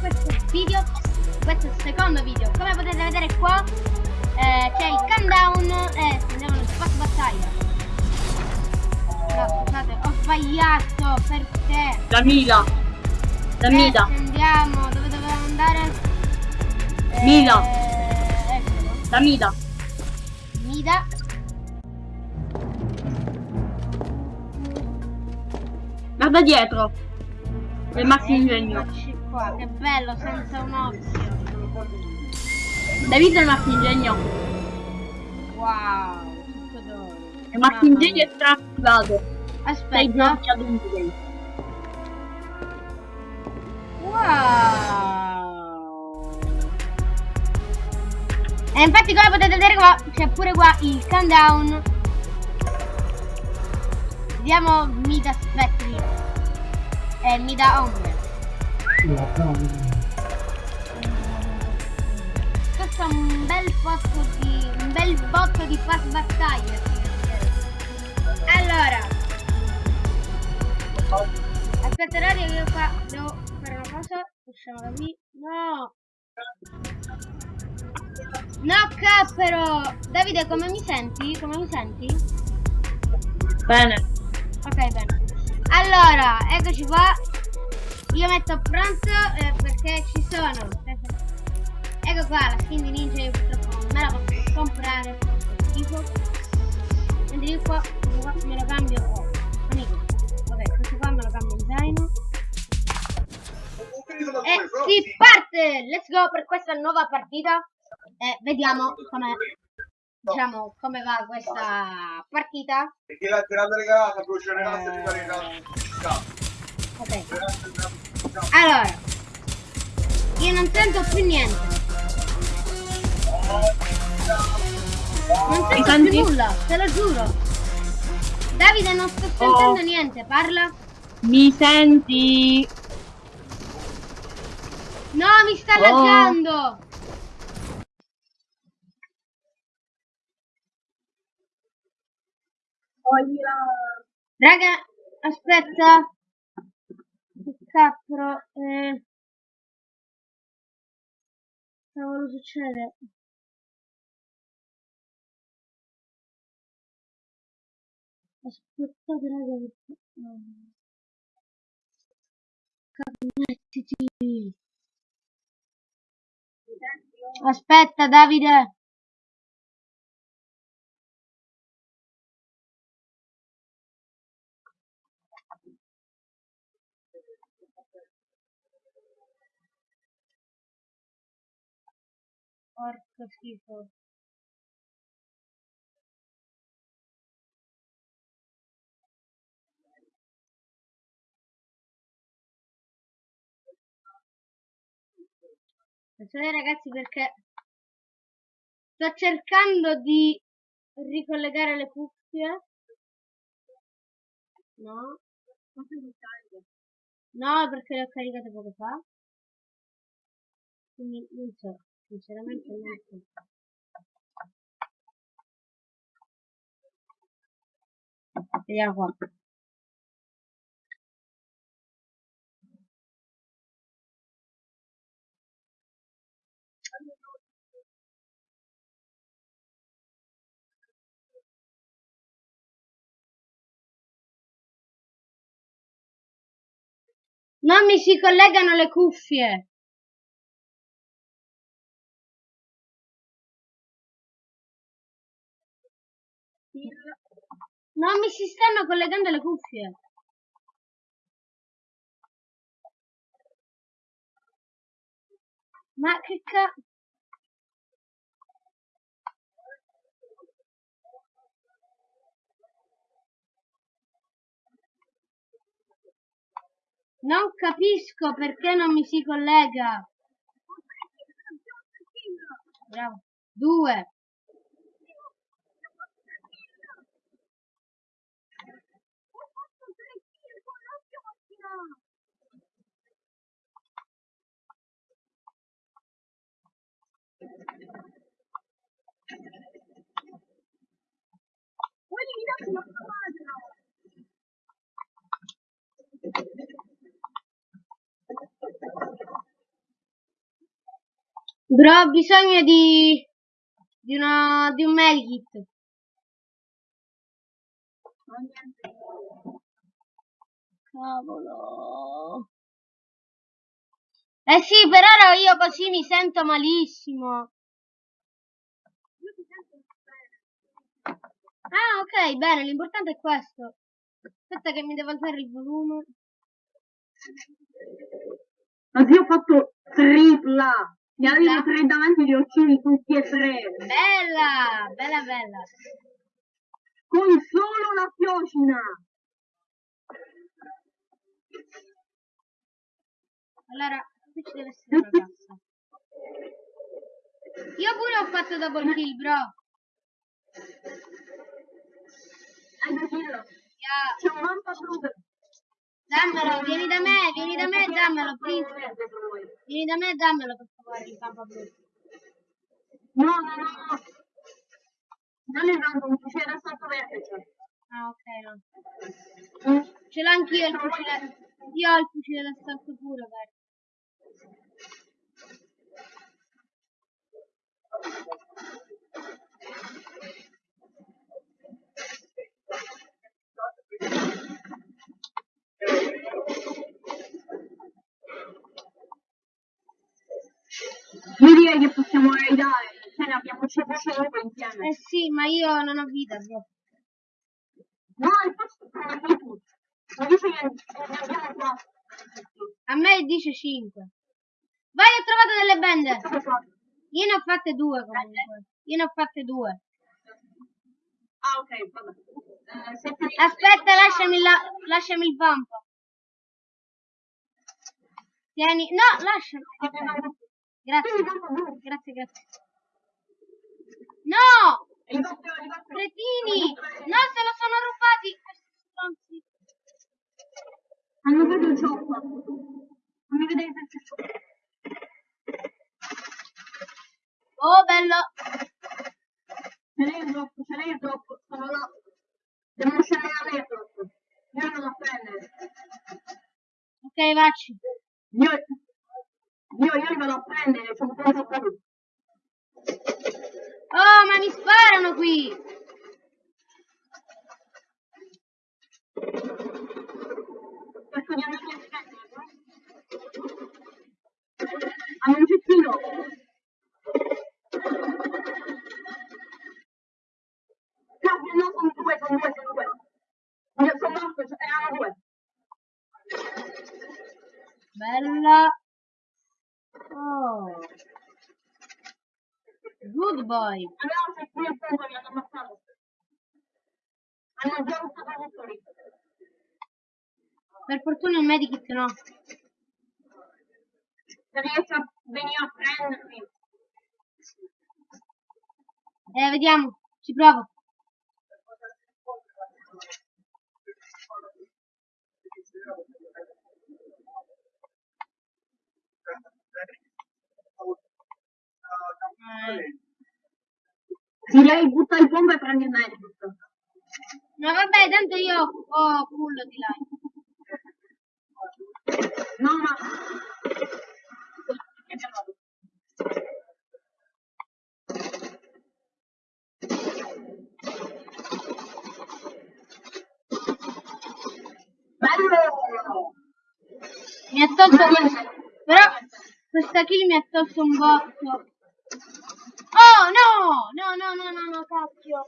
questo video, questo secondo video. Come potete vedere qua eh, c'è il countdown e andiamo nel spazio battaglia. No, scusate, ho sbagliato perché. La Mila. La Mida. Andiamo, dove dovevamo andare? Eh, eccolo. La Mida. Mida. Guarda dietro. Le macchine ingegno. Eccoci qua, che bello, senza un occhio. Hai visto le macchine ingegno? Wow, tutto d'oro. Le macchine ingegno è. Sei Aspetta. giochi adulti. Wow. E infatti come potete vedere qua c'è pure qua il countdown. Vediamo Mida Spettri. E Mida Ombre. Questo è un bel posto di. un bel botto di pass battaglia. Allora. Aspetta radio che io qua devo fare una cosa. Usciamo da qui. No! No cappero! Davide come mi senti? Come mi senti? Bene. Ok bene. Allora, eccoci qua. Io metto pronto eh, perché ci sono. Ecco qua la skin di ninja io purtroppo non me la posso comprare. Fa schifo. Mentre io qua, qua me lo cambio. Oh, amico. Vabbè, questo qua me lo cambio in zaino. E si parte! Let's go per questa nuova partita. E vediamo come diciamo come va questa partita. E chi l'ha tirata regalata, Eh. di fare regalata. Ok. Allora, io non sento più niente. Non sento senti? più nulla, te lo giuro. Davide non sto sentendo Oh. niente, parla. Mi senti? No, mi sta Oh. laggando. Raga, aspetta. Che cappero. Eh... Cavolo succede? Aspettate raga perché... Connettiti. Aspetta Davide. Porco schifo. Attenzione ragazzi perché sto cercando di ricollegare le cuffie. No. No, perché le ho caricate poco fa. Quindi non so, sinceramente non. Vediamo qua. Non mi si collegano le cuffie. Non mi si stanno collegando le cuffie. Ma che ca... Non capisco perché non mi si collega. Bravo. Due. Bro, ho bisogno di... di, una, di un medikit. Oh, niente. Cavolo. Eh sì, per ora io così mi sento malissimo. Ah, ok, bene, l'importante è questo. Aspetta che mi devo alzare il volume. Ma io ho fatto tripla. Ne avevo tre davanti gli occhiali tutti e tre. Bella, bella, bella. Con solo una fiocina. Allora, qui ci deve essere una ragazza. Io pure ho fatto double kill, bro. Dirlo. Yeah. C'è un mampa blu. Dammelo, vieni da me, vieni da me e dammelo, please. Vieni da me dammelo per favore il blu. No, no, no, no. Non è un fucile sotto vertice. Ah, ok, no. Ce l'ho anch'io il fucile. Io ho il fucile d'assalto pure, guarda. Io direi che possiamo raidare. Ce ne abbiamo 5 insieme. Eh sì, ma io non ho vita, bro. No, infatti prendi tu. Mi dice che ne abbiamo 4. A me dice 5. Vai, ho trovato delle bende. Io ne ho fatte due comunque. Io ne ho fatte due. Ah, ok, vabbè. Eh, Aspetta, lasciami, la, lasciami il vampo. Tieni. No, lasciami. Ok. Grazie. Grazie, grazie. No! Cretini! No, se lo sono rubati! Questi stronzi. Hanno preso il cioppa. Fammi vedere se c'è cioppa. Oh, bello! Ce l'hai troppo, ce l'hai troppo. Sono là. Devono scendere a me troppo. Io non lo prendere. Ok, vacci. Io, io, io li vado a prendere, sono troppo poco. Oh, ma mi sparano qui! Questo di andare a prendere. Hanno un cestino. Cavolo, no, sono due, sono due, sono due. Io sono morto, erano due. Bella! Oh! Good boy! Abbiamo un cestino e punto, mi hanno ammazzato. Hanno già usato tutto lì. Per fortuna il medikit no. Se riesci a venire a prendermi. Eh, Eh. Sì, lei butta il bomba e prendi il medikit. No, vabbè, tanto io ho culo di là. Mi ha tolto un botto. Oh no! No, no, no, no, no, cacchio.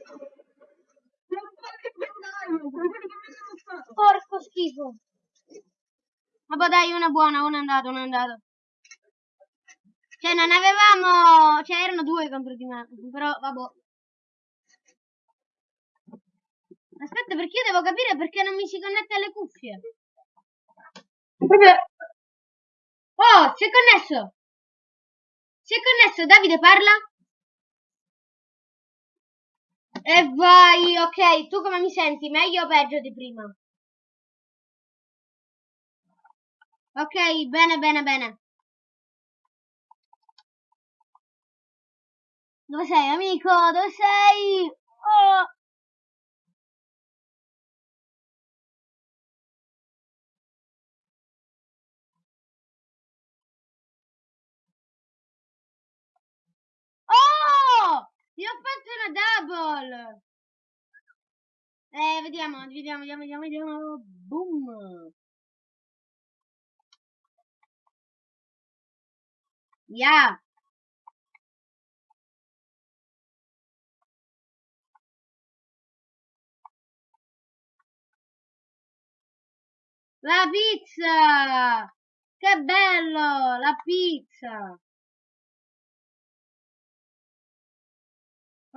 Porco schifo. Vabbè dai, una buona, una è andata, una è andata. Cioè non avevamo... Cioè erano due contro di me. Però vabbè. Aspetta, perché io devo capire perché non mi si connette alle cuffie. Proprio... Oh, si è connesso! Si è connesso, Davide parla? E vai, ok, tu come mi senti? Meglio o peggio di prima? Ok, bene, bene, bene. Dove sei, amico? Dove sei? Oh. Gol. Eh, vediamo, vediamo, vediamo, vediamo, vediamo. Boom. Yeah. La pizza! Che bello! La pizza!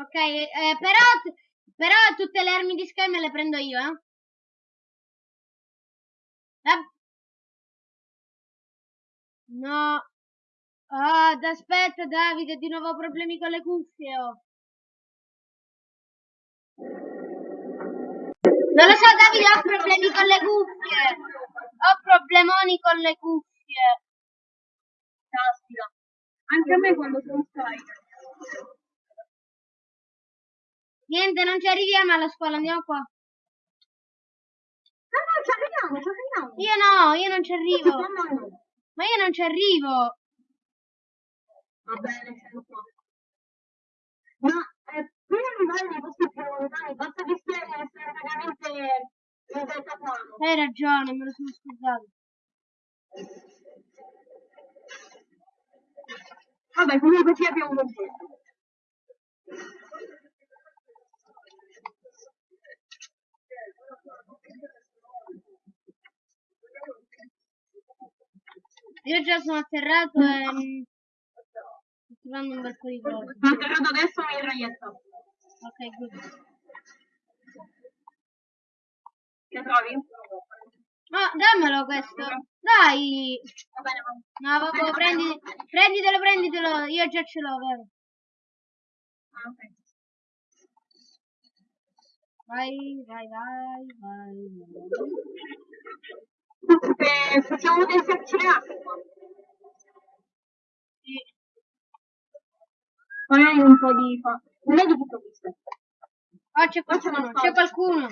Ok, eh, però, però tutte le armi di Sky me le prendo io, eh? La- No. Ah, aspetta Davide, di nuovo problemi con le cuffie. oh. Non lo so Davide, ho problemi con le cuffie. Ho problemoni con le cuffie. Caspita. Anche a me quando sono scarica. Niente, non ci arriviamo alla scuola, andiamo qua. No, no, ci arriviamo, ci arriviamo. Io no, io non ci arrivo. No, no, no. Ma io non ci arrivo. Va bene, siamo qua. Ma eh, prima di andare nei posti più lontani, basta che stiamo istantaneamente in deltaplano. Hai ragione, me lo sono scordato. Vabbè, comunque ci abbiamo compreso. Io già sono atterrato e sto trovando un bel po' di cose. Sono atterrato adesso in traietto. Ok, good. Che trovi? Ma dammelo questo. Dai. Va bene, va. No, vabbè, prendi, prenditelo, prenditelo. Io già ce l'ho, vero? Ah, ok. Vai, vai, vai, vai. vai. Eh, facciamo del accelerato qua. Sì. Magari un po' di fa. Non è di tutto questo. Oh, c'è qualcuno, c'è qualcuno.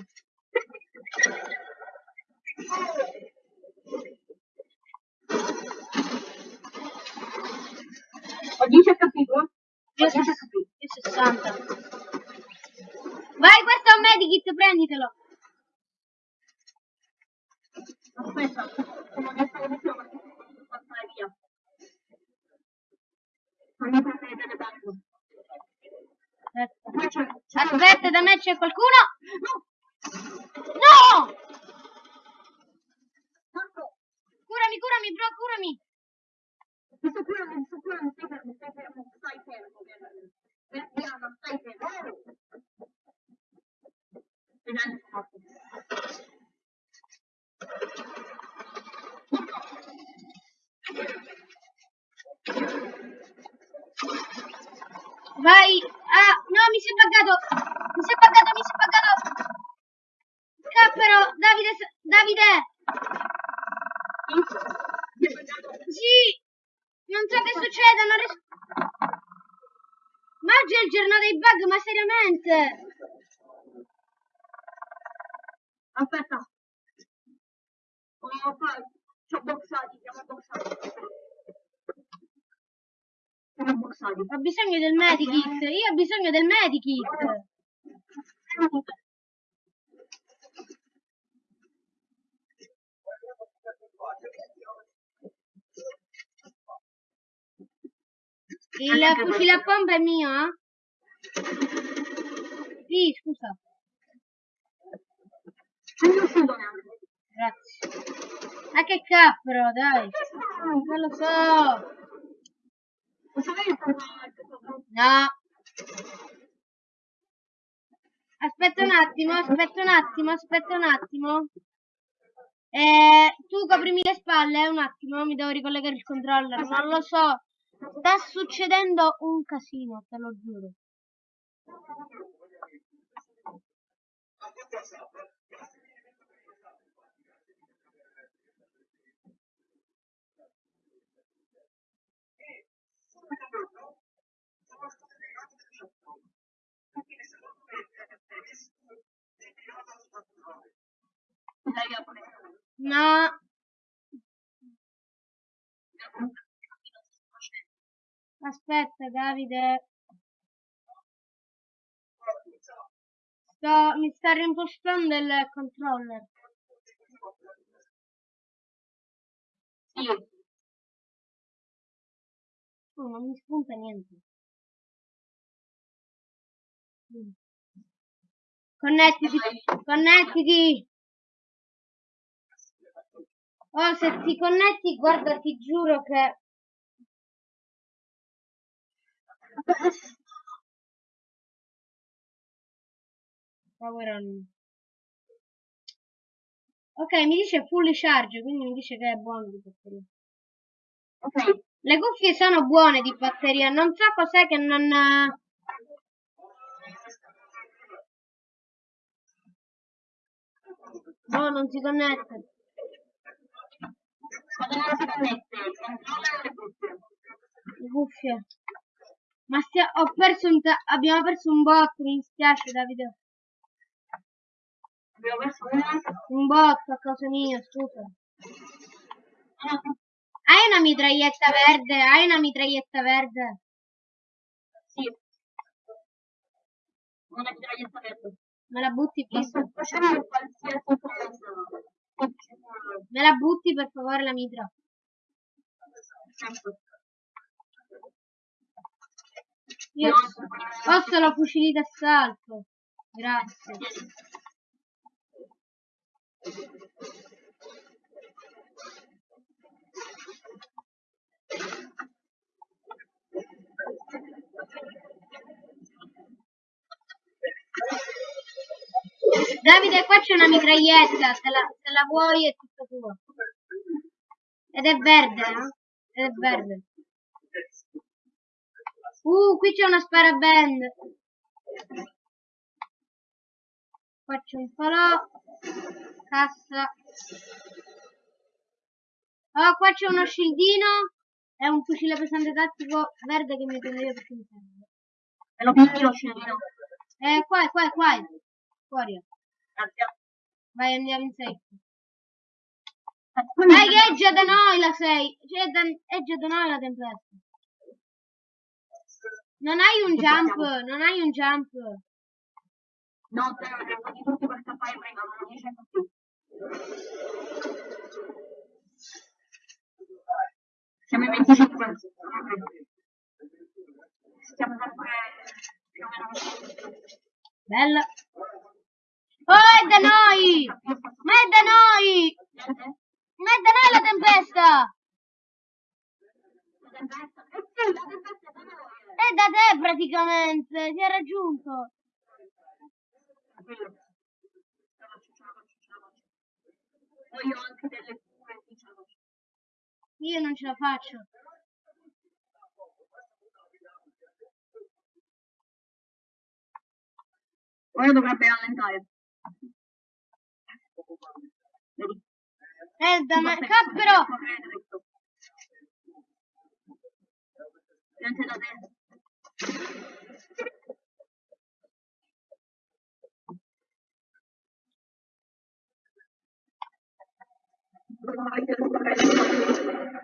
Ho 10 capito? Io, Ho 10 ses- capito. io 60. Vai, questo è un medikit, prenditelo. Aspetta, come adesso lo dicevo, perché posso passare via. Fammi prendere delle banco. Aspetta. Da me c'è qualcuno. No! No! Curami, curami, bro, curami. mi sto curando, mi sto curando, stai fermo, stai fermo, stai fermo. Eh, Diana, stai fermo. Vediamo se fatto. Vai. Ah, no, mi si è buggato. Mi si è buggato, mi si è buggato. Cappero, Davide, Davide. Sì. Non so che succede, non riesco. Ma oggi è il giorno dei bug, ma seriamente. Aspetta. Oh, fai. Ci ho boxati, siamo boxati. Siamo boxati. Ho bisogno del medikit. Io ho bisogno del medikit. Il fucile a pompa è mio, eh? Sì, scusa. Grazie. Ma che cappero, dai. Non lo so. No. Aspetta un attimo, aspetta un attimo, aspetta un attimo. Eh, tu coprimi le spalle, eh, un attimo, mi devo ricollegare il controller. Non lo so. Sta succedendo un casino, te lo giuro. Dai, apri. No. Aspetta, Davide. Sto, mi sta reimpostando il controller. Sì. Oh, non mi spunta niente. Connettiti, connettiti. Oh, se ti connetti, guarda, ti giuro che... Power on. Ok, mi dice full charge, quindi mi dice che è buono di batteria. Ok. Le cuffie sono buone di batteria, non so cos'è che non... No, non si connette. Non si connette, le cuffie. Le cuffie. Ma stia- ho perso un abbiamo perso un bot, mi dispiace Davide. Abbiamo perso una. Un bot a causa mia, scusa. Hai una mitraglietta verde? Hai una mitraglietta verde? sì. Una mitraglietta verde. Me la butti cosa. Me la butti per favore la mitra? Certo. Io ho solo fucili d'assalto. Grazie. Davide, qua c'è una mitraglietta, se la, se la vuoi è tutta tua. Ed è verde, eh? Ed è verde. Uh, qui c'è una sparaband. Qua c'è un falò. Cassa. Oh, qua c'è uno scildino. E un fucile pesante tattico verde che mi prendo io perché mi serve. Me lo prendi lo scendino. Eh, qua, qua, qua. Fuori. Grazie. Vai, andiamo in. Aspetta, Dai, che è già da noi la 6. Cioè, è, da- è già da noi la tempesta. Non hai un jump, non hai un jump. No, te lo devo di tutti per scappare prima, non lo dice così. Siamo in 25. Stiamo sempre più o meno Bella. Oh, è da noi! Ma è da noi! Ma è da noi la tempesta! La tempesta? Eh sì, la tempesta è da noi. È da te praticamente, ti ha raggiunto. Tranquillo. Ce la Io non ce la faccio. Ora dovrebbe rallentare. Vedi? È da me. Cappero! correre dritto. Niente da te.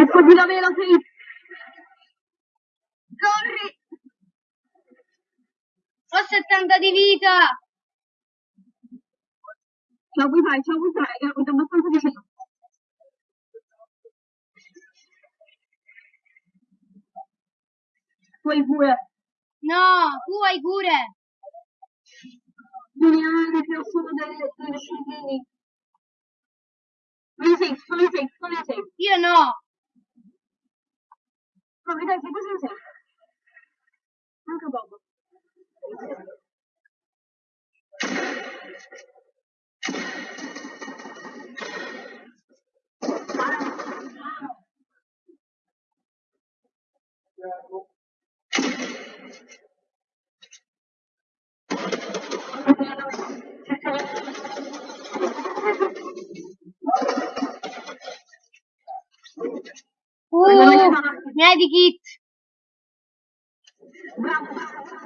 Eccoci la vela, sì. Corri! Ho 70 di vita! Ciao wifi, ciao wifi, è abbastanza vicino. Poi pure, No, tu hai cure! lineare che ho solo delle, delle scendini. Sono in safe, sono in safe. Io no! No, vedete, siete in safe. Anche poco. Oo, hadi git. Bravo.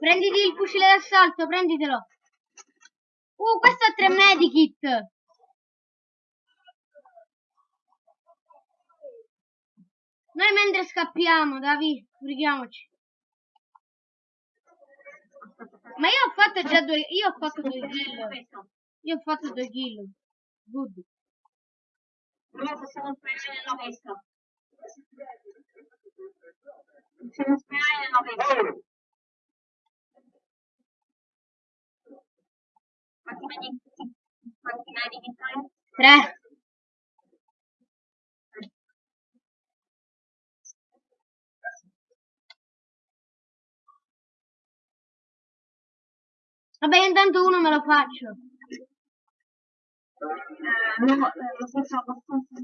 Prenditi il fucile d'assalto, prenditelo. Uh, questo ha tre medikit. Noi mentre scappiamo, Davi, sbrighiamoci. Ma io ho fatto già due, io ho fatto due kill. Io ho fatto due kill. Good. Però possiamo sperare nella pesca. Possiamo sperare nella pesca. Quanti? Tre. Vabbè, intanto uno me lo faccio. Eh, no, eh, lo stesso abbastanza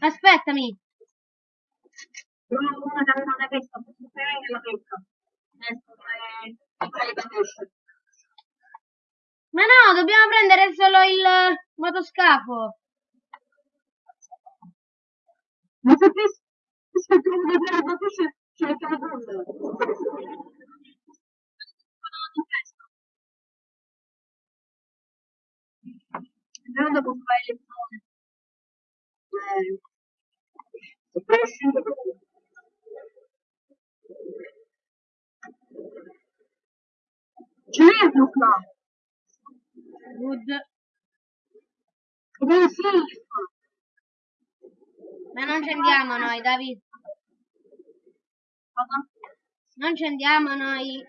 Aspettami. Una pesca, posso sperare nella pesca. Ma no, dobbiamo prendere solo il motoscafo. Ma se se trovo da fare da pesce, ci mettiamo con. Però dopo fare le zone. Eh, uno qua. Good. È safe. Ma non ci andiamo noi, David. Non ci andiamo noi.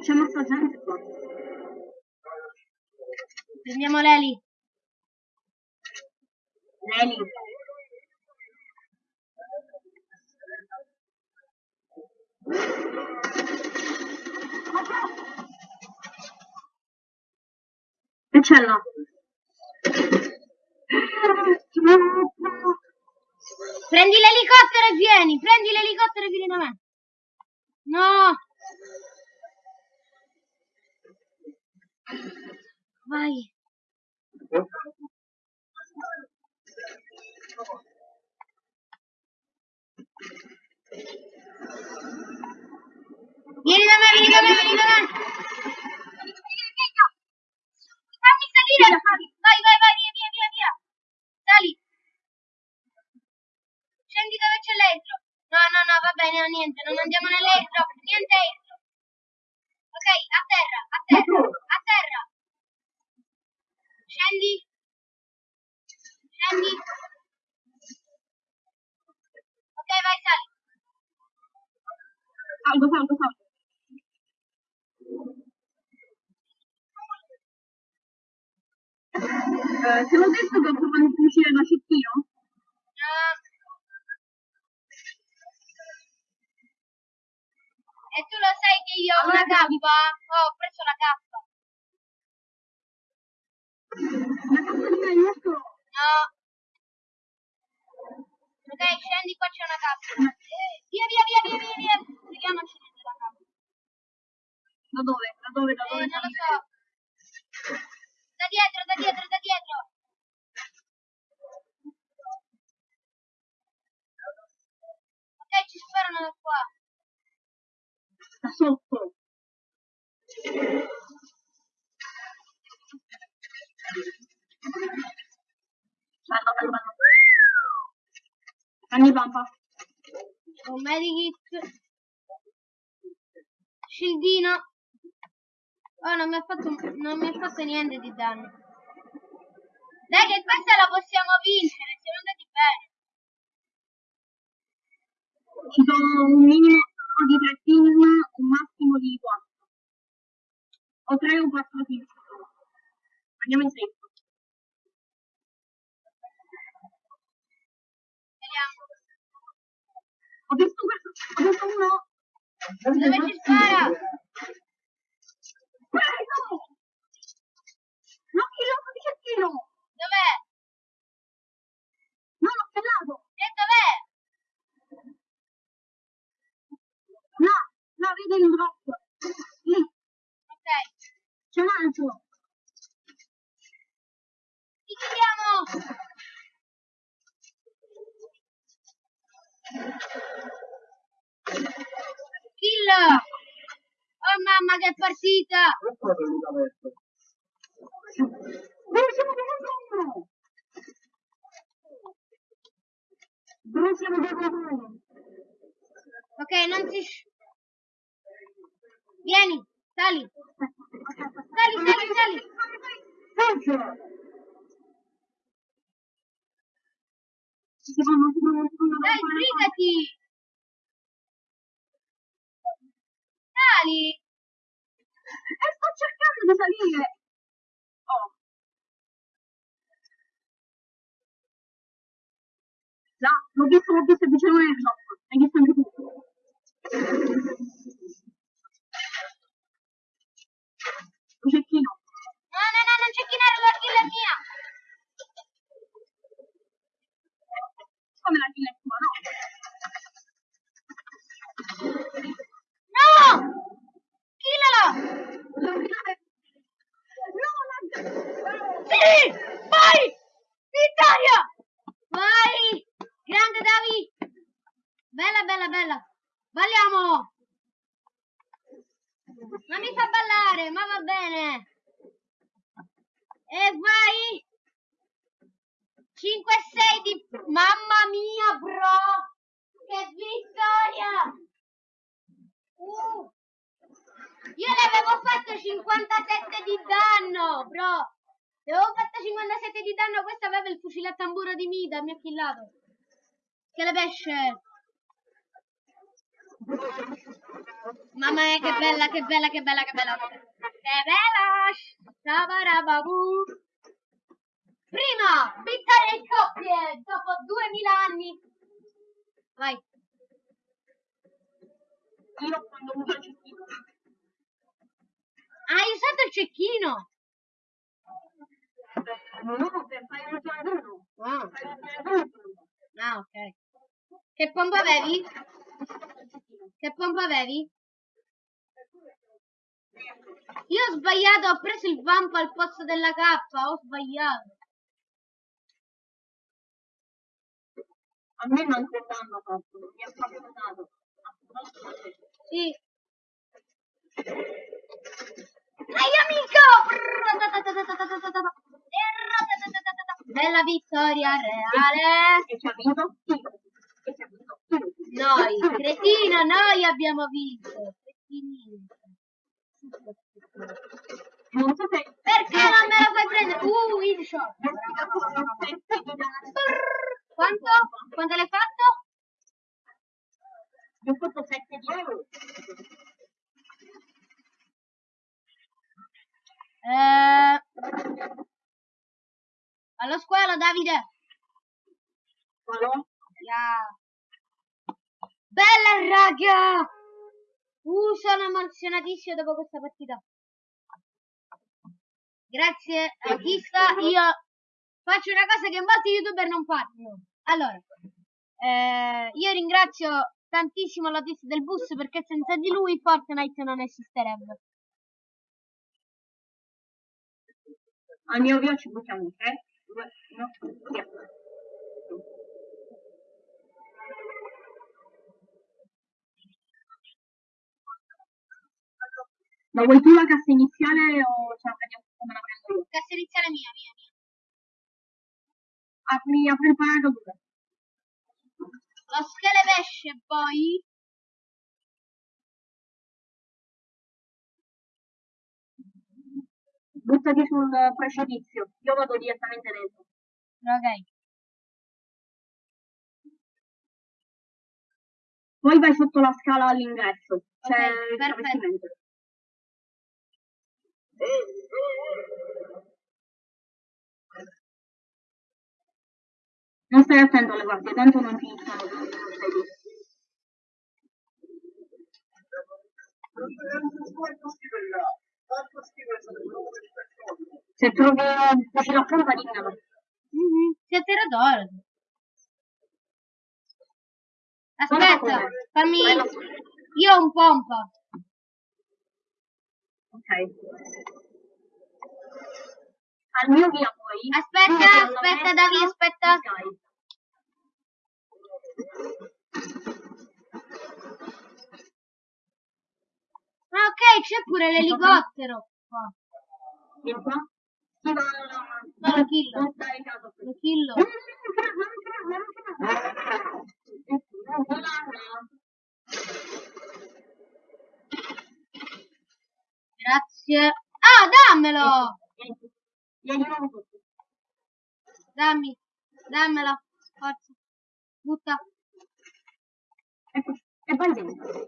C'è molta gente qua. Prendiamo l'Eli. Leli. Là. Prendi l'elicottero e vieni. Prendi l'elicottero e vieni da me. No. Vai. Vieni da me, vieni da me, vieni da me. Fammi salire. Vai, vai, vai, via, via, via, via. Sali. Scendi dove c'è l'airdrop. No, no, no, va bene, no, niente, non andiamo nell'airdrop, niente airdrop. Ok, a terra, a terra, a terra. Scendi. Scendi. Ok, vai, sali. Salgo, salgo, salgo. Eh, te l'ho detto che ho provato il fucile da cecchino? Ah. E tu lo sai che io ho una K? Oh, ho preso la K. La cazzo di me, nostro. No. Ok, scendi, qua c'è una K. Via, via, via, via, via, via. Vediamoci Da dove? Da dove? Da Eh, dove? non lo so. Da dietro, da dietro, da dietro. Ok, ci sparano da qua. Da sotto. Bello, bello, bello. Prendi pampa. Un medikit. Scildino. Oh, non mi ha fatto, non mi ha fatto niente di danno. Dai che questa la possiamo vincere, siamo andati bene. Ci sono un minimo di tre team, un massimo di quattro. O tre o quattro team. Andiamo in safe. Vediamo. Ho visto questo, ho visto uno. Dove ci spara? L'occhio rosso di Cecchino! Dov'è? Non ho fermato! E dov'è? No, no, vedo il rosso. Lì. Ok. C'è un altro. Ti chiediamo! Kill! Oh mamma che partita! Dove siamo dove Dove siamo dove Ok, non si... Vieni, sali. Sali, sali, sali. Fanno. Dai, sbrigati. Sali. E sto cercando di salire. Oh. Già, l'ho visto, l'ho visto, vicino nel drop. Hai visto anche tu. Un cecchino. No, no, no, non c'è chinare, la kill è mia. Come la kill è tua, no? Killala! No, la... Sì! Vai! Vittoria! Vai! Grande Davi! Bella, bella, bella! Balliamo! Ma mi fa ballare, ma va bene! E vai! 5-6 di... Mamma mia, bro! Che vittoria! Io le avevo fatto 57 di danno, bro! Le avevo fatto 57 di danno, questa aveva il fucile a tamburo di Mida, mi ha killato. Che le pesce! Mamma mia, che bella, che bella, che bella, che bella! Che bella! Shabarababu! Prima, vittoria in coppie, dopo 2000 anni. Vai. Io quando uso il cecchino. Hai usato il cecchino. No, per fare un giardino. Ah, ah, ok. Che pompa avevi? Che pompa avevi? Io ho sbagliato, ho preso il vampo al posto della K, ho sbagliato. A me non c'è danno fatto, mi ha proprio dato. Sì. Dai amico! Bella vittoria reale. E ci ha vinto? Noi, cretino, noi abbiamo vinto. Non so se... Perché non me la fai prendere? Uh, win shot. Quanto? Quanto l'hai fatto? Eh... Allo squalo, Davide. Qualo? Ya. Bella raga! Uh, sono emozionatissimo dopo questa partita. Grazie a chi sta. Io faccio una cosa che molti youtuber non fanno. Allora, eh, io ringrazio tantissimo l'autista del bus perché senza di lui Fortnite non esisterebbe. Al mio video ci buttiamo un 3, 2, 1, via. Ma vuoi tu la cassa iniziale o ce la prendiamo come la prendo io? Cassa iniziale mia, mia, mia. Apri, apri il paracaduta. Lo schele pesce poi. Buttati sul precipizio. Io vado direttamente dentro. Ok. Poi vai sotto la scala all'ingresso. C'è Ok, il perfetto. Non stai attento alle guardie, tanto non ti iniziano più, non stai lì. Se trovi un fucile a pompa, dimmelo. Mhm, Siete radoro. Aspetta, fammi. Io ho un pompa. Ok. Al mio via poi. Aspetta, aspetta, Davide, aspetta. Ah, ok, c'è pure l'elicottero. qua. Vieni qua. Sì, ma No, lo killo. non casa. Lo killo. Grazie. Ah, dammelo! Nuovo tutto. Dammi. Dammelo. Forza. Butta. Ecco, e vai dentro.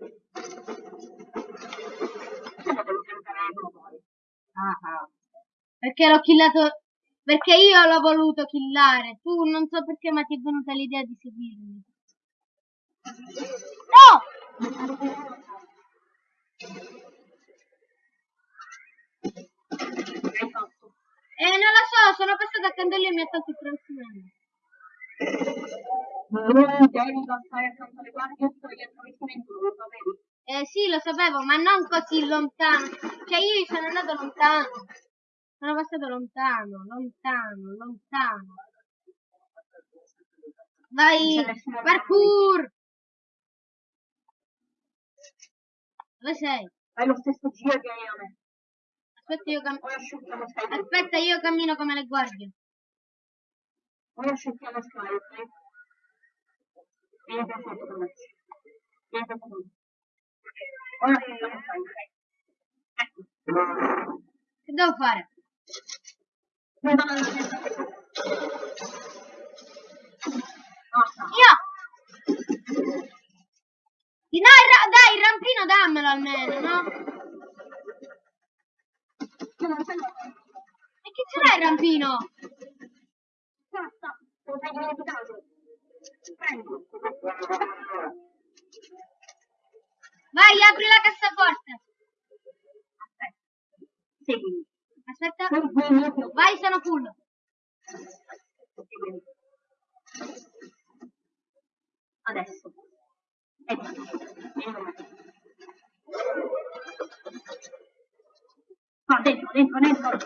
Poi? Ah, ah. Perché l'ho killato... Perché io l'ho voluto killare. Tu non so perché ma ti è venuta l'idea di seguirmi. No! Eh, non lo so, sono passato accanto a lui e mi ha tolto il travestimento. Non devi passare accanto alle guardie, dietro il travestimento, lo sapevi? Eh sì, lo sapevo, ma non così lontano. Cioè io sono andato lontano. Sono passato lontano, lontano, lontano. Vai, parkour! Dove sei? Fai lo stesso giro che hai a me. Aspetta, io, cam- Ora asciughiamo Sky. Aspetta, io cammino come le guardie. Ora asciughiamo Sky, ok? Vieni per con me. Vieni per me. Ora asciughiamo Sky, ok? Ecco. Che devo fare? Io! Ra- dai, il rampino dammelo almeno, no? E che ce l'hai il rampino? Basta. Lo sei dimenticato. Prendi. Vai, apri la cassaforte. Aspetta. Seguimi. Aspetta. Vai, sono full. Adesso. Ecco. Qua, dentro, dentro, dentro.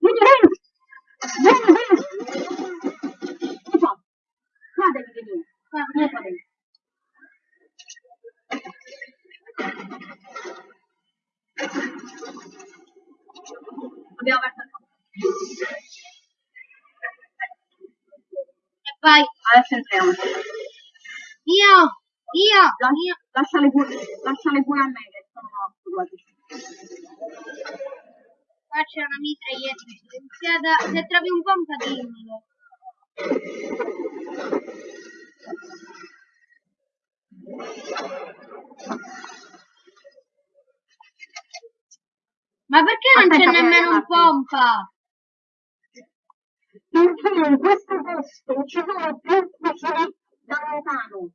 Vieni dentro! Abbiamo aperto. E vai. Adesso entriamo. Io, io, io. Lasciale pure, lasciale pure a me che sono morto quasi. Qua c'è una mitraglietta silenziata. Se trovi un pompa dimmelo. Ma perché non c'è nemmeno un pompa? Perché in questo posto ci sono più fucili da lontano.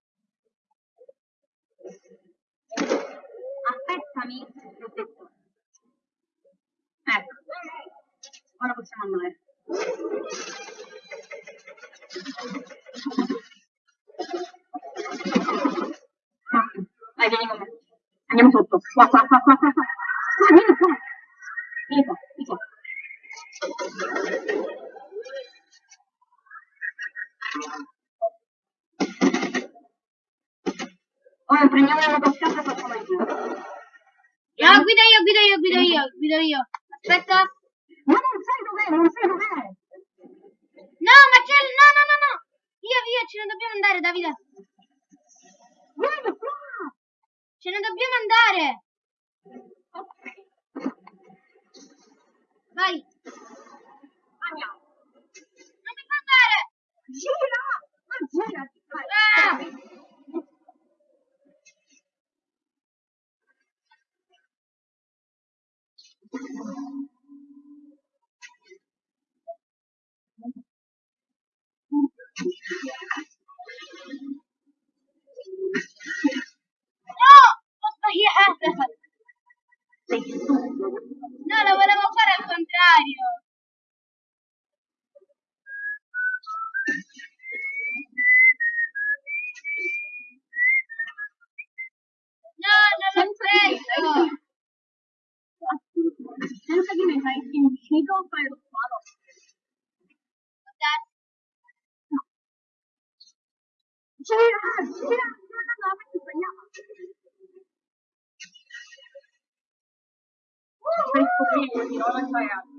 Aspettami, ti ho detto. Ecco, ora possiamo andare. Vai, vieni con me. Andiamo sotto. Qua, qua, qua, qua, qua. qua. Vieni qua. Vieni qua, vieni qua. Ora prendiamo la motoscafo e facciamo il giro. No, guido io, guido io, guido io, guido io. Aspetta. Ma non sai dov'è, non sai dov'è. No, ma c'è... No, no, no, no. Via, via, ce ne dobbiamo andare, Davide. Qua. Ce ne dobbiamo andare. Vai. andiamo. Non mi fa andare. Gira, ma gira. Vai. Ah. ¡No! ¡Vos No, lo volvemos para al contrario. No, no lo sé. Senza che gira, gira, no, perché sbagliamo. Stai scoprendo, non ho sbagliato.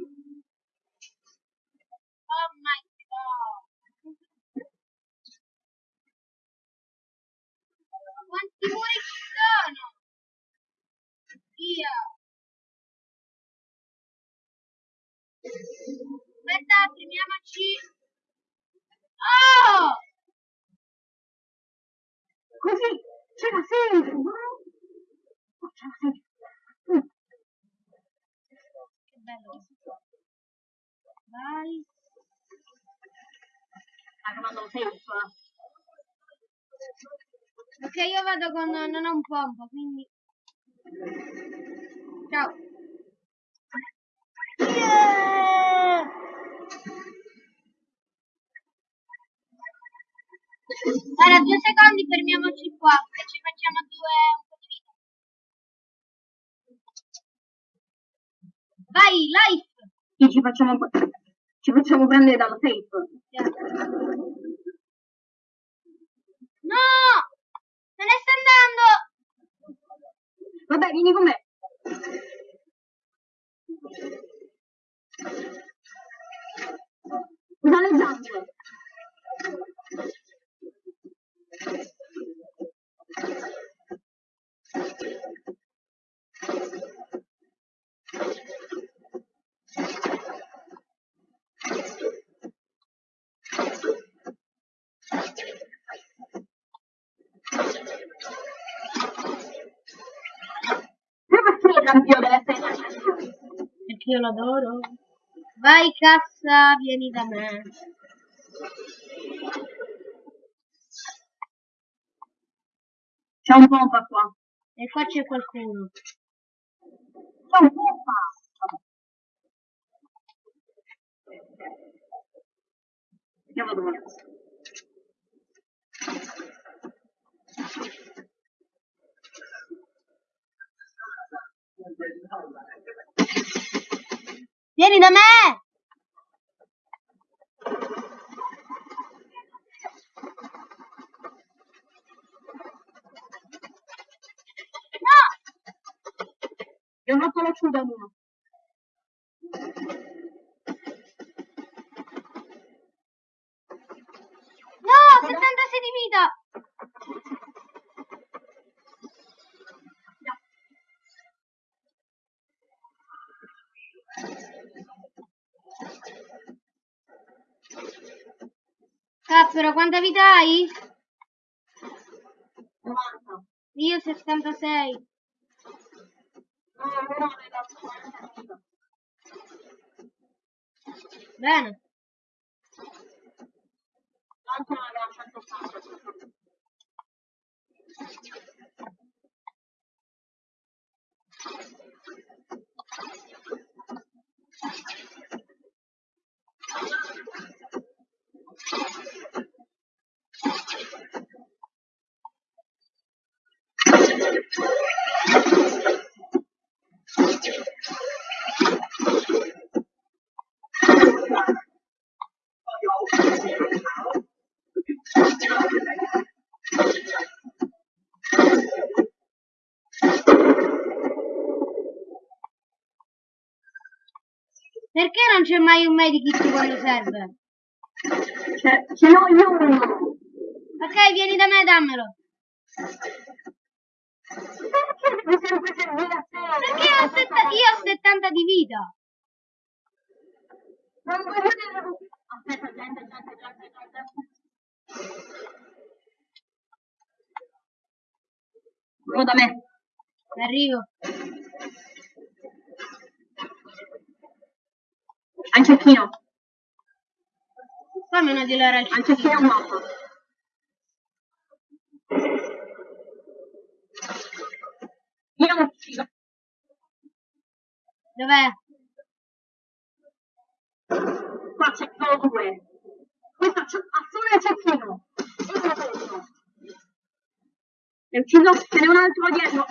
Oh my god. Quanti muri ci sono? Via. Aspetta, fermiamoci. Oh! Così, ce la no? Oh, ce la. Mm. Che bello. Vai. Ha trovato safe. Ok, io vado con... non ho un pompo, quindi... Ciao. Yeah! Allora, due secondi, fermiamoci qua, e ci facciamo due un po' di vita. Vai, life! Sì, ci facciamo, ci facciamo prendere dalla safe. No! Se ne sta andando! Vabbè, vieni con me. Usa le zampe. Io l'adoro. Vai cassa, vieni da me. C'è un pompa qua. E qua c'è qualcuno. C'è un pompa. Vado via. Vieni da me! Io ho fatto la ciuda mia. No! 76 di vita! Cappero, quanta vita hai? 90. Io 76. No, no, ne dato 40. Bene. L'altro aveva 180. Perché non c'è mai un medikit quando serve? Ce, ce l'ho io uno. Ok, vieni da me, dammelo. Perché ho setta- io ho 70 di vita. Non voglio vedere Aspetta, gente, gente, gente, gente. Quello da me. Arrivo. Anche Cecchino. Fammi una di loro al Cecchino è un mappa. Dov'è? Qua c'è solo due. Questa c'è a sole c'è Kino. E ucciso, ce n'è un altro dietro.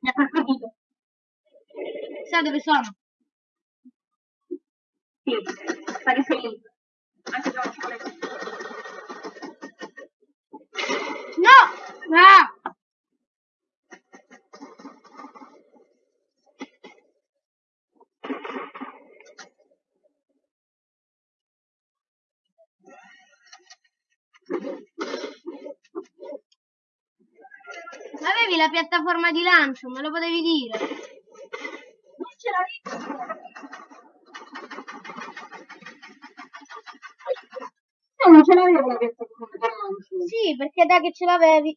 Mi ha perseguito. Sai dove sono? Sì, pare sei lì. Anche se non ci conosco. No! Ah! Avevi la piattaforma di lancio, me lo potevi dire. Non ce l'avevo. No, non ce l'avevo la piattaforma. Sì, perché da che ce l'avevi.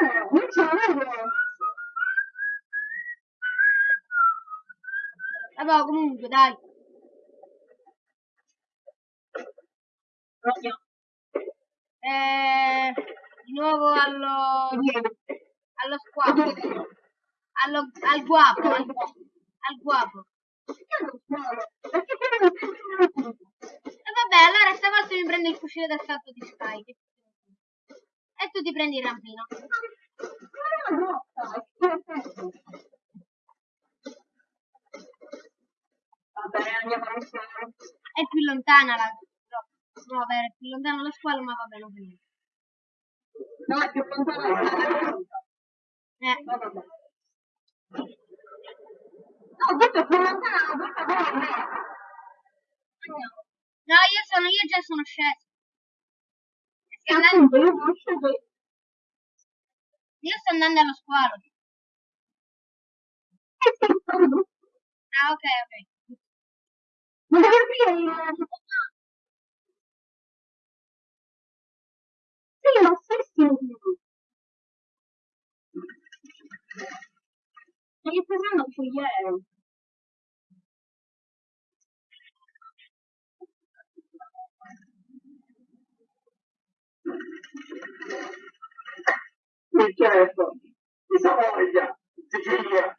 No, non ce l'avevo. Vabbè, comunque, dai. Rogno. Eh, di nuovo allo, allo squapo. Allo, al guapo. Al, al guapo. Perché quello non vabbè, allora stavolta mi prendo il fucile d'assalto di che- E tu ti prendi il rampino. Va bene, andiamo allo squalo. È più lontana la... No, vabbè, è più lontana lo squalo, ma va bene. No, è più lontano la grotta. Eh, No, vabbè. No, ho detto è più lontana la grotta dove è. Andiamo. No, io sono, io già sono sceso. Andando, Appunto, io non scelgo io sto andando allo squalo. Ah, ok, ok. Ma il... Sì, lo stesso. Ma che stai prendendo un fogliere? Certo, di Savoia, Sicilia.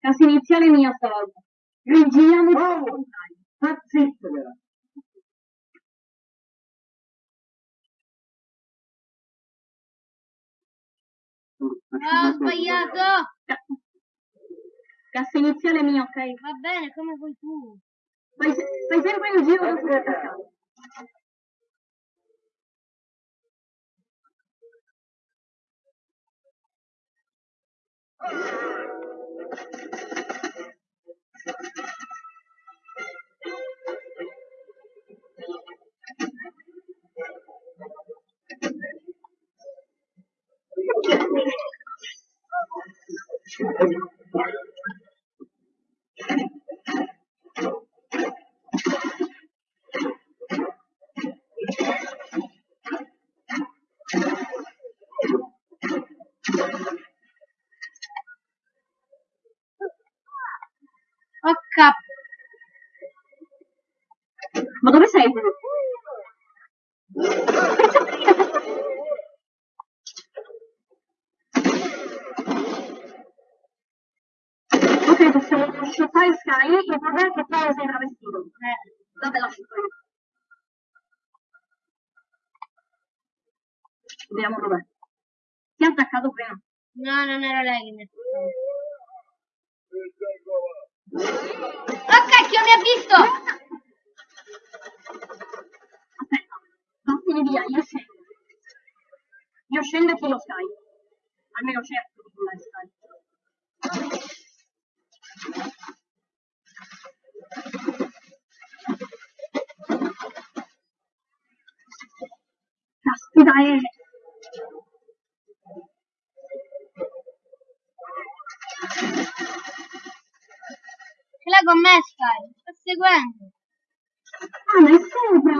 Caso iniziale mia stavolta. Il Wow. contrario. Ma zittela. Ah, ho sbagliato. Cassa iniziale mia, ok? Va bene, come vuoi tu. Fai, fai sempre il giro da sulla cascata. Ok. Ma dove sei? Ok, possiamo shottare Sky, il problema è che poi sei travestito. Eh, Vabbè, lascio io. Vediamo dov'è. Ti ha attaccato prima. no, non era lei che mi ha Oh cacchio, mi ha visto! Aspetta, vattene via, io scendo. Io scendo e chi lo Sky. Almeno cerco di pullare Sky. Caspita, eh. Ce l'ha con me, Sky. Sta seguendo. Ah, ma è sopra.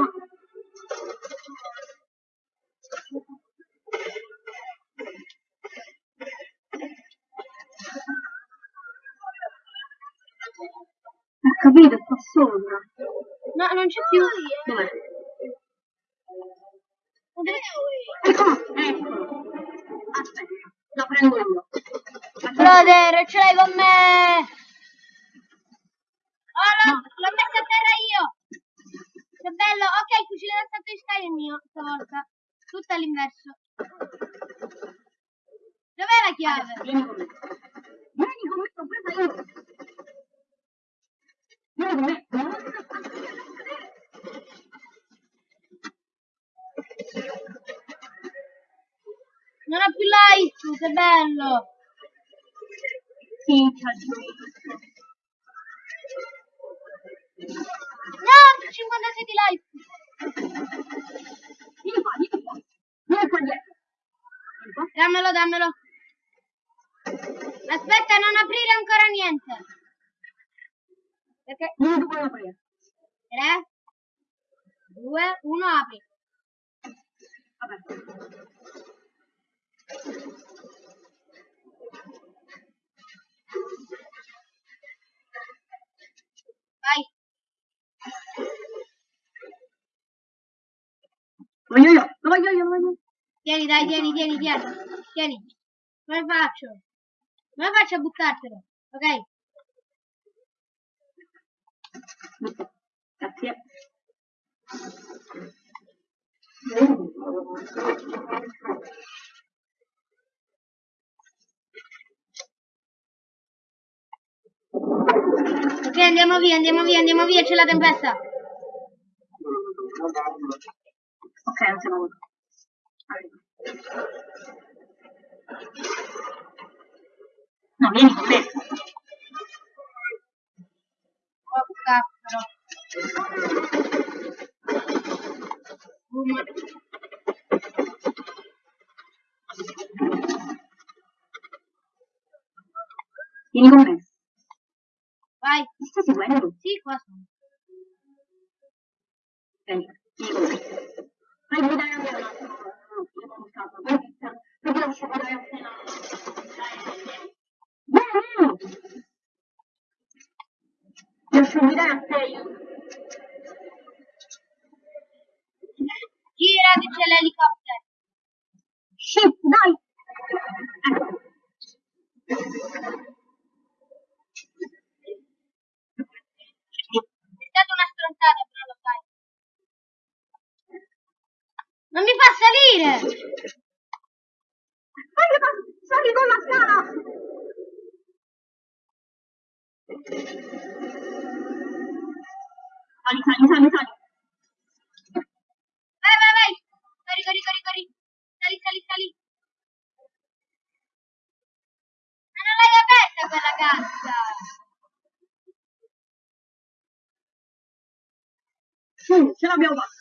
Capito, sta sopra. No, non c'è più. Dov'è? Dove- Ecco, eccolo. Aspetta, la prendo io. Brother, ce l'hai con me! Oh, no, l'ho messa a terra io! Che bello. Ok, il fucile d'assalto di Sky è mio stavolta. Tutto all'inverso. Dov'è la chiave? Vieni con me. Vieni con me, l'ho presa io. Non ho più life, che bello. Gioco. No, 56 di life. Vieni qua, vieni qua. Vieni qua dietro. Vieni qua. Dammelo, dammelo. Aspetta, non aprire ancora niente. Perché Vieni tu con la presa. 3, 2, 1, apri. Vabbè. Vai. Lo voglio io, lo voglio io, lo voglio io. Tieni, dai, tieni, tieni, tieni. Tieni. Come faccio? Come faccio a buttartelo? Ok. Grazie. Ok, andiamo via, andiamo via, andiamo via, c'è la tempesta. Ok, non siamo avuti. No, vieni con. Oh, cazzo. Boom. Vieni con me. Vai. Mi stai seguendo? Sì, qua sono. Vieni, vieni con me. Vai, vuoi dare a me un attimo? No, io non scappo. Vai, perché devo scegliere appena. Vieni! Devo scegliere a te io. Gira che c'è l'elicottero. Shit, dai! Ecco. È stata una stronzata, però lo sai. Non mi fa salire! Sali, sali con la scala! Sali, sali, sali, sali. Vai, vai, vai! Corri, corri, corri, corri! Sali, sali, sali! Ma non l'hai aperta quella cassa! Su, ce l'abbiamo fatta.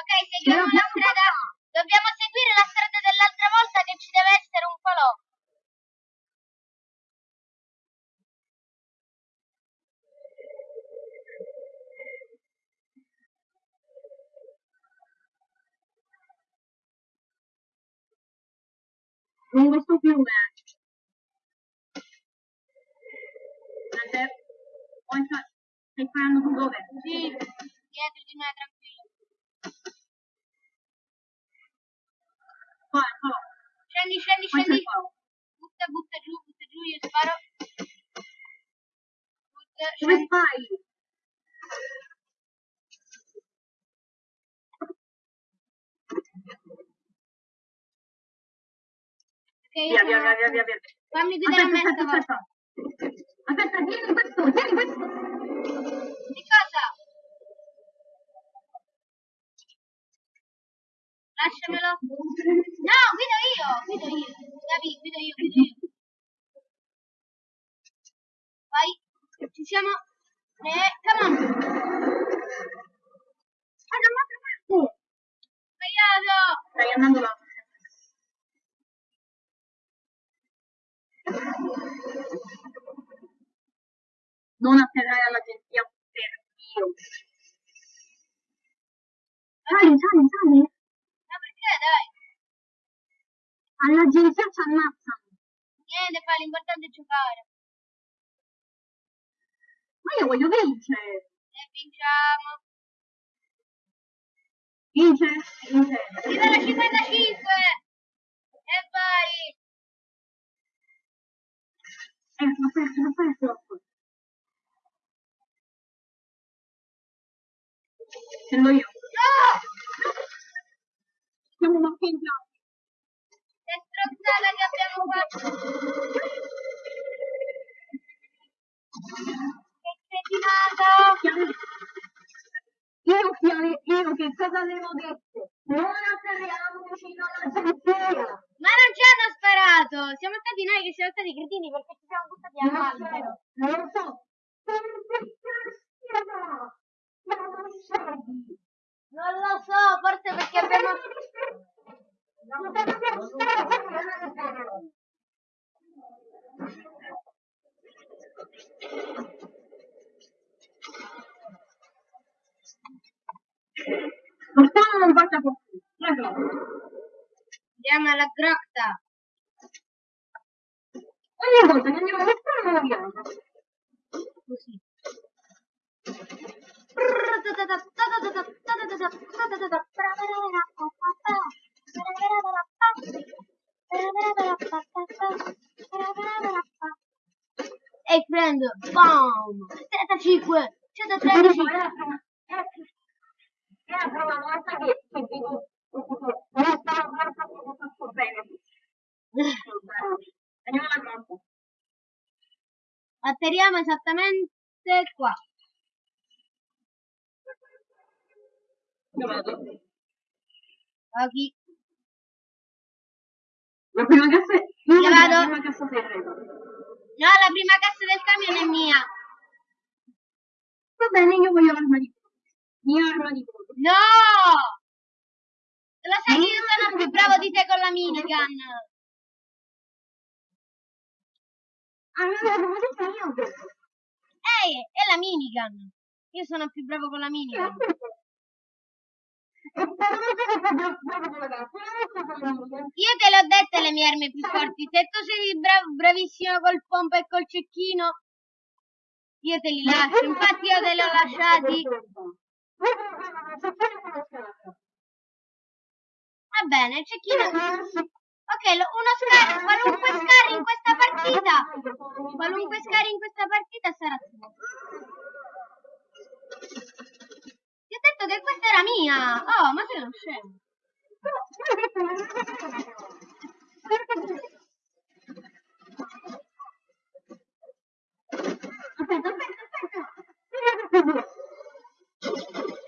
Ok, seguiamo la strada. Dobbiamo seguire la strada dell'altra volta che ci deve essere un falò. Lungo questo fiume. Mentre poi sta- stai sparando tu dove? Sì, dietro di me, tranquillo. Qua, qua. Scendi, scendi, Poi scendi. Butta, butta giù, butta giù, io sparo. Butta, Dove scendi. stai? Via, via, via, via, via, via. Fammi guidare a me Aspetta, aspetta, aspetta. Aspetta, tieni questo, tieni questo. Di cosa? Lasciamelo. No, guido io, guido io. Davi, guido io, guido io. Vai, ci siamo. Eh, come on. Ah, da un'altra parte. Sbagliato. Stai andando là. Non atterrare all'agenzia per io. Sali, sali, sali. Ma perché, dai? All'agenzia ci ammazzano. Niente, fa, l'importante è giocare. Ma io voglio vincere. E vinciamo. Vince, vince. Livello 55. E vai. Eh, l'ho perso, l'ho perso. Sendo io. No! Siamo marcheggiati. Che strozzata che abbiamo fatto. Che cretinata. Io, Fiore, io che cosa avevo detto? Non atterriamo vicino alla polizia. Ma non ci hanno sparato! Siamo stati noi che siamo stati cretini perché ci siamo buttati Non lo all'albero. so, non lo so. Ma non scegli. Non lo so, forse perché abbiamo... Non lo so. Non faccia così. Prego. Andiamo alla grotta. Ogni volta che andiamo a stanno moriamo. Così. E prendo, BOOM! 75, 113. È la prima, volta che, vedo non stavo guardando che faccio bene. Andiamo alla grotta. Atterriamo esattamente qua. Ok. La prima cassa è... Io Io vado. La prima cassa segreto. No, la prima cassa del camion è mia. Va bene, io voglio l'arma di. Mia arma di. No! Lo sai che io sono più bravo di te con la minigun. Ah, detto. Ehi, è la minigun. Io sono più bravo con la minigun. Bravo bravo. Io te l'ho dette le mie armi più forti. Se tu sei bra- bravissimo col pompa e col cecchino, io te li lascio. Infatti io te li ho lasciati. Va bene, il cecchino... Ok, lo- uno scar- qualunque scar in questa partita, qualunque scar in questa partita sarà tuo. Ti ho detto che questa era mia. Oh, ma sei uno scemo. Aspetta, aspetta, aspetta.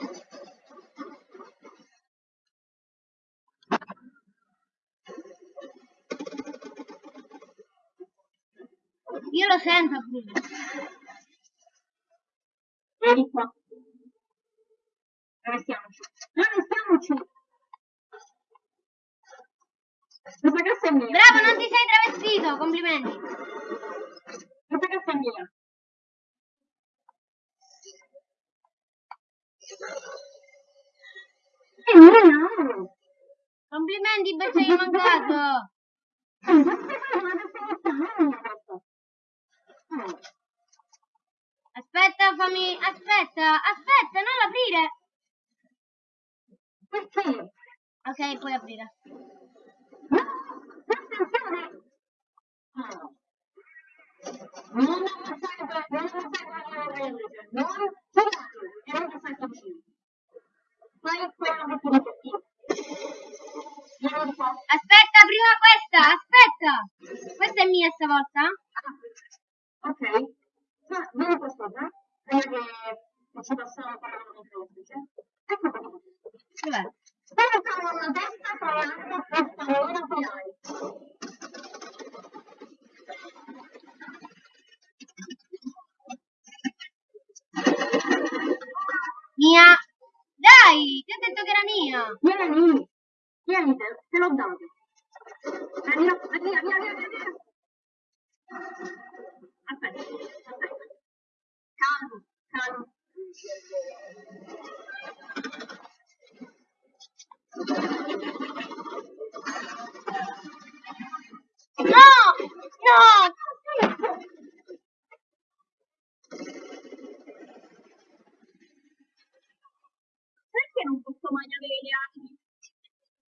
Io lo sento, Bruno. Vieni qua. Restiamoci. No, restiamoci. Questa cassa è mia. Bravo, non ti sei travestito. Complimenti. Questa cassa è mia. Complimenti, sei mancato. Aspetta, fammi... Aspetta, aspetta, non aprire. Ok, puoi aprire. Non ammazzare non ammazzare la religione, non tirare e non passare vicino. Fai quello che ti dico. Aspetta, prima questa, aspetta. Questa è mia stavolta? Ok. Ma vieni qua sopra, prima che, che ci passiamo per la motrice. Ecco qua. Dov'è? Spostano la testa tra l'altro per favore finale. Mia. Dai, ti ho detto che era mia. Vieni, vieni, te, te l'ho dato. Prendilo, via, via, via, via, via. Aspetta, aspetta. Calmo, calmo. No, no. Perché non posso mai avere le armi?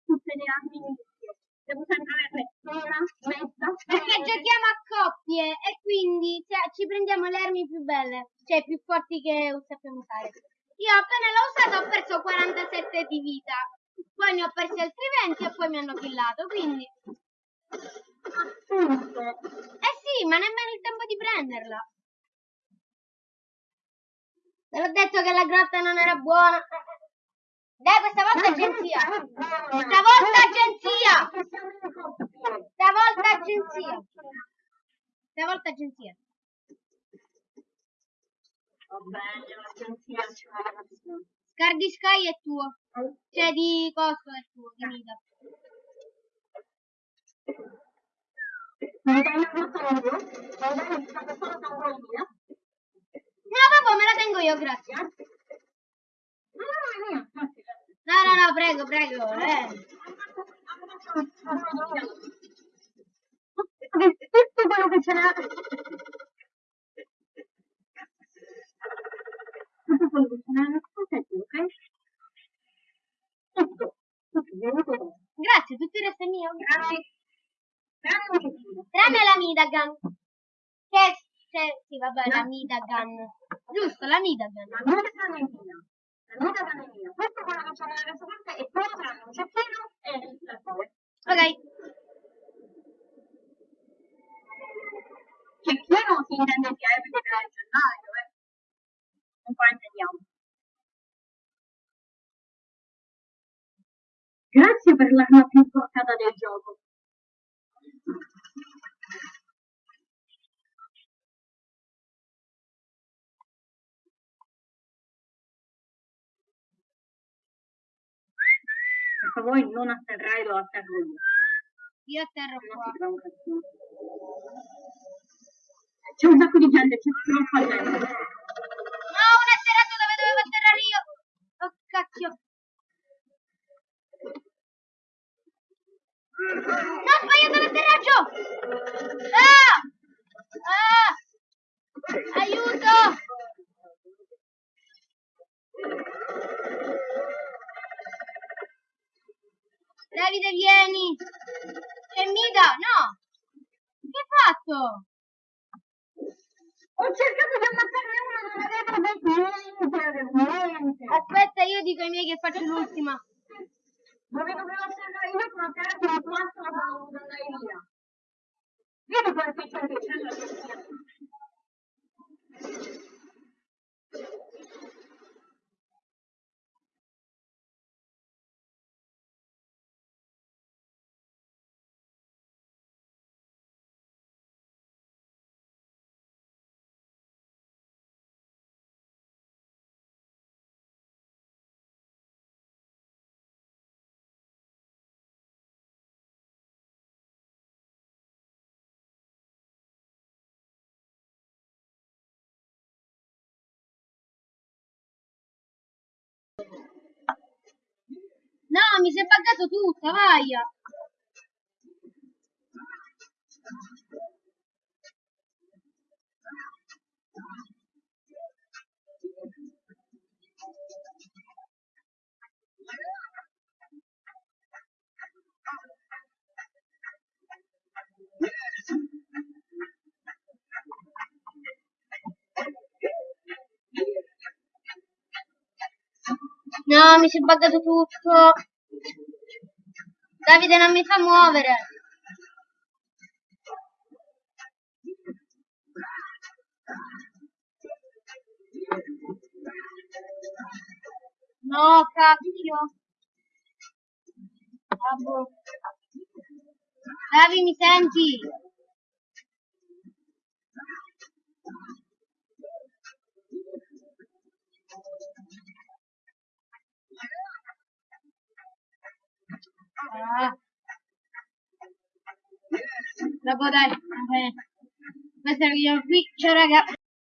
Tutte le armi insieme. Devo sempre averne una, mezza. Perché giochiamo a coppie e quindi cioè, ci prendiamo le armi più belle, cioè più forti che sappiamo usare. Io appena l'ho usata ho perso 47 di vita. Poi ne ho persi altri 20 killato. Quindi... Appunto. Eh sì, ma nemmeno il tempo di prenderla. Te l'ho detto che la grotta non era buona. Dai, questa volta agenzia. Stavolta agenzia. Stavolta agenzia. Stavolta agenzia. Va bene, l'agenzia ci vuole. Scar di Sky è tuo. Cioè di costo è tuo, di Nida. Io? Va bene, mi fate solo mia? No, vabbè, me la tengo io, grazie. No, no, no. Grazie. No, no, no, prego, prego. Eh. Tutto quello che c'era. Tutto quello che c'era ok? Tutto. Tutto, con Grazie, tutto il resto è mio. Tranne. Tranne un la Midagan. Che, che sì, vabbè, la Midagan. Giusto, la Midagan. La tranne è mia. La tranne è mia. Questo è quello che c'era nella cosa e poi tranne un cecchino e la tua. Ok. Cecchino si intende che è perché era gennaio, eh. Non fraintendiamo. Grazie per l'arma più portata del gioco. Per favore non atterrai, lo atterro io. Io atterro Non qua. un. C'è un sacco di gente, c'è troppa gente. No, un atterrato dove dovevo atterrare io. Oh, cacchio. No, ho sbagliato l'atterraggio. Ah! Ah! Aiuto! Davide, vieni! C'è Mida! No! Che hai fatto? Ho cercato di ammazzarne uno, non avevo detto niente, niente. Aspetta, io dico ai miei che faccio l'ultima. Dove dovevo essere io la terra la quattro la dovuto andare via. Vedi quanti gente c'è No, mi si è buggato tutta, vai! No, mi si è buggato tutto. Davide non mi fa muovere. No, cacchio. Boh. Davi, mi senti? Ah. Dopo dai, va bene. Questo è il video qui. Ciao raga.